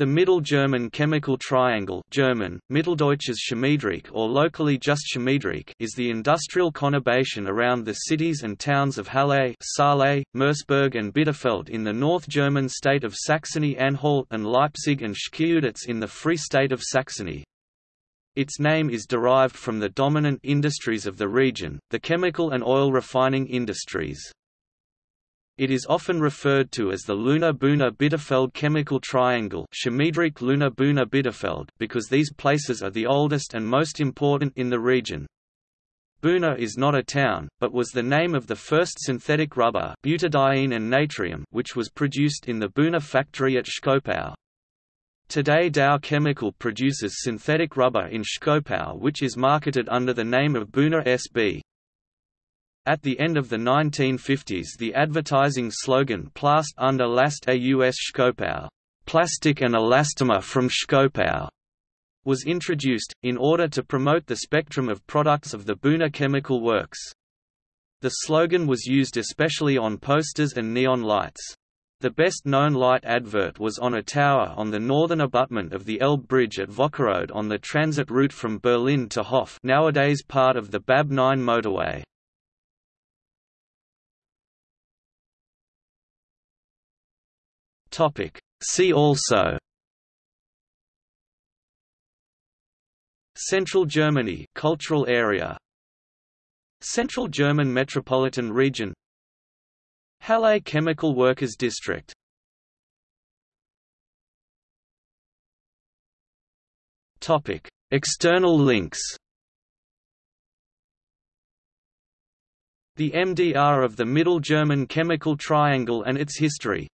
The Middle German Chemical Triangle German, Mitteldeutsches Chemiedreieck or locally just Chemiedreieck is the industrial conurbation around the cities and towns of Halle Saale, Merseburg and Bitterfeld in the North German state of Saxony-Anhalt and Leipzig and Schkeuditz in the Free State of Saxony. Its name is derived from the dominant industries of the region, the chemical and oil refining industries. It is often referred to as the Leuna-Buna-Bitterfeld chemical triangle Leuna-Buna-Bitterfeld because these places are the oldest and most important in the region. Buna is not a town, but was the name of the first synthetic rubber butadiene and natrium which was produced in the Buna factory at Schkopau. Today Dow Chemical produces synthetic rubber in Schkopau which is marketed under the name of Buna SB. At the end of the 1950s the advertising slogan Plaste und Elaste aus Schkopau plastic and elastomer from Schkopau was introduced, in order to promote the spectrum of products of the Buna Chemical Works. The slogan was used especially on posters and neon lights. The best-known light advert was on a tower on the northern abutment of the Elbe Bridge at Vockerode on the transit route from Berlin to Hof nowadays part of the BAB 9 motorway. Topic. See also Central Germany cultural area Central German Metropolitan Region Halle Chemical Workers District Topic External links The MDR of the Middle German Chemical Triangle and its history